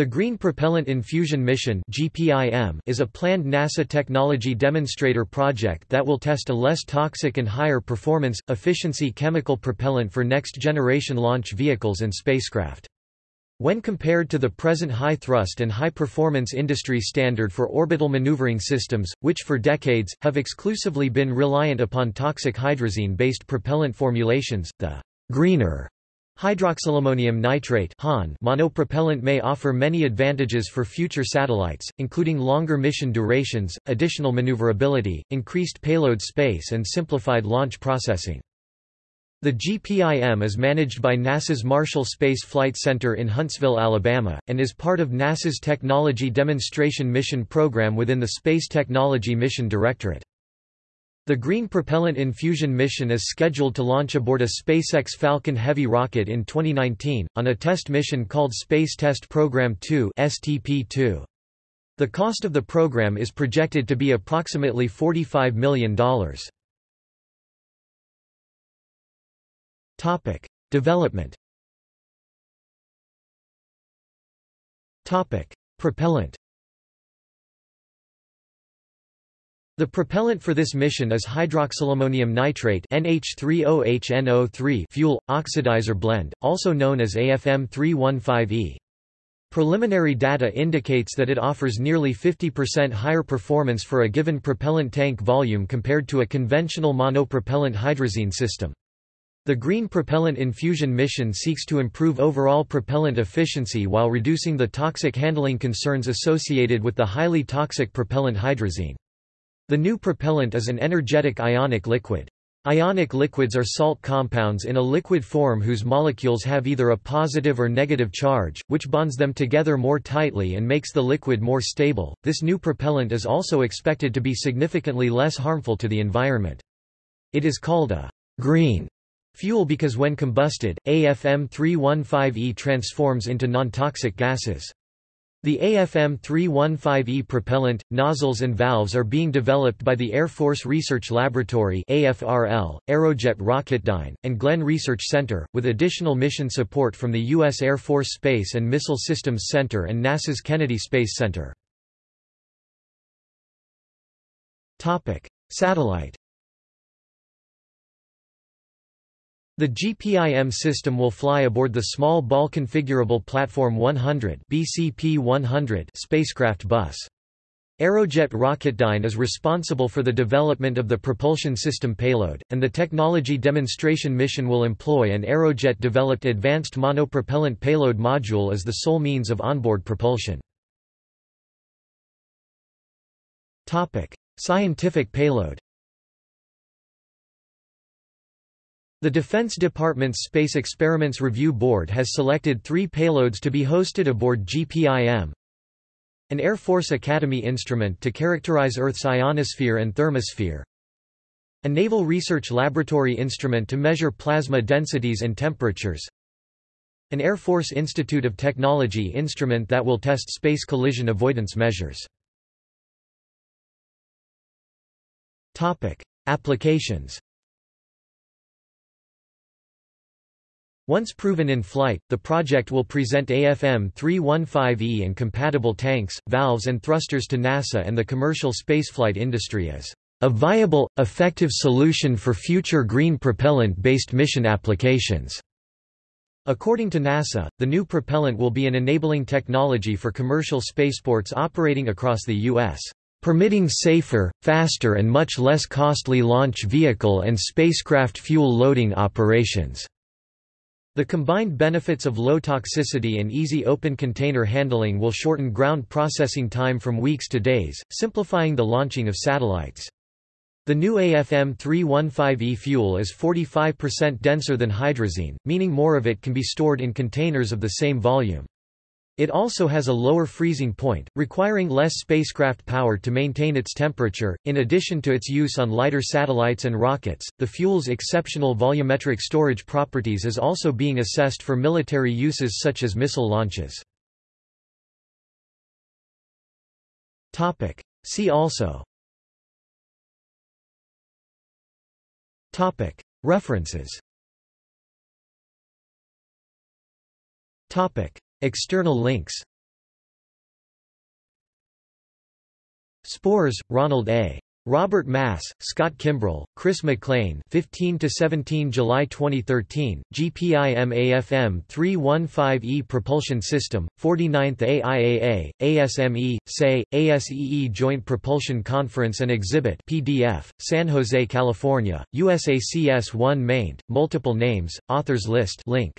The Green Propellant Infusion Mission is a planned NASA technology demonstrator project that will test a less toxic and higher performance, efficiency chemical propellant for next-generation launch vehicles and spacecraft. When compared to the present high-thrust and high-performance industry standard for orbital maneuvering systems, which for decades, have exclusively been reliant upon toxic hydrazine-based propellant formulations, the greener Hydroxylammonium nitrate monopropellant may offer many advantages for future satellites, including longer mission durations, additional maneuverability, increased payload space and simplified launch processing. The GPIM is managed by NASA's Marshall Space Flight Center in Huntsville, Alabama, and is part of NASA's Technology Demonstration Mission program within the Space Technology Mission Directorate. The Green Propellant Infusion mission is scheduled to launch aboard a SpaceX Falcon Heavy rocket in 2019, on a test mission called Space Test Program 2 (STP-2). The cost of the program is projected to be approximately $45 million. Topic: Development. Topic: Propellant. The propellant for this mission is hydroxylammonium nitrate NH3OHNO3 fuel oxidizer blend, also known as AFM315E. Preliminary data indicates that it offers nearly 50% higher performance for a given propellant tank volume compared to a conventional monopropellant hydrazine system. The Green Propellant Infusion mission seeks to improve overall propellant efficiency while reducing the toxic handling concerns associated with the highly toxic propellant hydrazine. The new propellant is an energetic ionic liquid. Ionic liquids are salt compounds in a liquid form whose molecules have either a positive or negative charge, which bonds them together more tightly and makes the liquid more stable. This new propellant is also expected to be significantly less harmful to the environment. It is called a green fuel because when combusted, AFM315E transforms into non-toxic gases. The AFM-315E propellant, nozzles and valves are being developed by the Air Force Research Laboratory AFRL, Aerojet Rocketdyne, and Glenn Research Center, with additional mission support from the U.S. Air Force Space and Missile Systems Center and NASA's Kennedy Space Center. Satellite The GPIM system will fly aboard the Small Ball Configurable Platform 100 BCP-100 spacecraft bus. Aerojet Rocketdyne is responsible for the development of the propulsion system payload, and the technology demonstration mission will employ an Aerojet-developed Advanced Monopropellant Payload Module as the sole means of onboard propulsion. Scientific payload The Defense Department's Space Experiments Review Board has selected three payloads to be hosted aboard GPIM. An Air Force Academy instrument to characterize Earth's ionosphere and thermosphere. A Naval Research Laboratory instrument to measure plasma densities and temperatures. An Air Force Institute of Technology instrument that will test space collision avoidance measures. Applications Once proven in flight, the project will present AFM-315E and compatible tanks, valves and thrusters to NASA and the commercial spaceflight industry as a viable, effective solution for future green propellant-based mission applications. According to NASA, the new propellant will be an enabling technology for commercial spaceports operating across the U.S., permitting safer, faster and much less costly launch vehicle and spacecraft fuel loading operations. The combined benefits of low toxicity and easy open container handling will shorten ground processing time from weeks to days, simplifying the launching of satellites. The new AFM-315E fuel is 45% denser than hydrazine, meaning more of it can be stored in containers of the same volume. It also has a lower freezing point, requiring less spacecraft power to maintain its temperature. In addition to its use on lighter satellites and rockets, the fuel's exceptional volumetric storage properties is also being assessed for military uses such as missile launches. Topic: See also. Topic: References. Topic: External links Spores, Ronald A. Robert Mass, Scott Kimbrell, Chris McLean 15–17 July 2013, GPIMAFM 315E Propulsion System, 49th AIAA, ASME, SAE, ASEE Joint Propulsion Conference and Exhibit PDF, San Jose, California, USACS 1 maint, multiple names, authors list link.